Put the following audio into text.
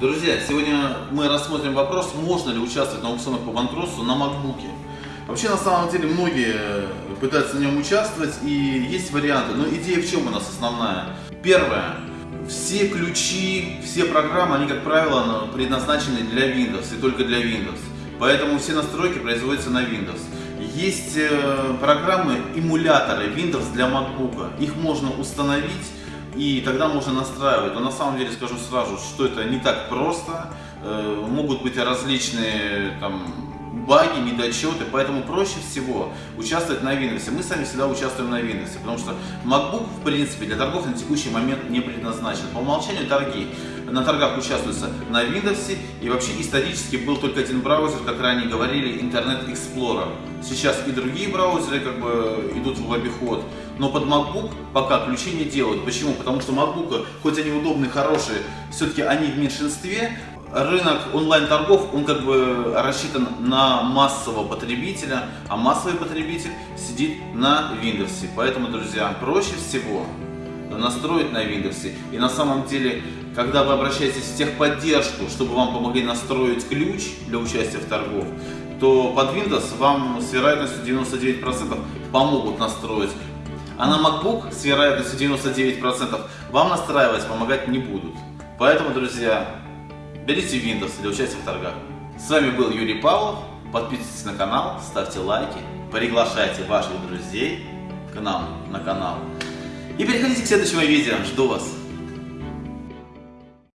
Друзья, сегодня мы рассмотрим вопрос, можно ли участвовать на аукционах по банкротству на макбуке. Вообще, на самом деле, многие пытаются на нем участвовать, и есть варианты. Но идея в чем у нас основная? Первое. Все ключи, все программы, они, как правило, предназначены для Windows и только для Windows. Поэтому все настройки производятся на Windows. Есть э, программы, эмуляторы Windows для MacBook. Их можно установить и тогда можно настраивать. Но на самом деле скажу сразу, что это не так просто. Э, могут быть различные там баги, недочеты, поэтому проще всего участвовать на Windows. Мы сами всегда участвуем на Windows, потому что MacBook, в принципе, для торгов на текущий момент не предназначен. По умолчанию торги на торгах участвуются на Windows, и вообще исторически был только один браузер, как ранее говорили, Internet Explorer. Сейчас и другие браузеры как бы идут в обиход, но под MacBook пока ключи не делают. Почему? Потому что MacBook, хоть они удобные, хорошие, все-таки они в меньшинстве, рынок онлайн-торгов, он как бы рассчитан на массового потребителя, а массовый потребитель сидит на Windows. Поэтому, друзья, проще всего настроить на Windows. И на самом деле, когда вы обращаетесь в техподдержку, чтобы вам помогли настроить ключ для участия в торгов, то под Windows вам с вероятностью 99% помогут настроить. А на MacBook с вероятностью 99% вам настраивать помогать не будут. Поэтому, друзья, берите Windows для участия в торгах. С вами был Юрий Павлов. Подписывайтесь на канал, ставьте лайки, приглашайте ваших друзей к нам на канал. И переходите к следующему видео. Жду вас.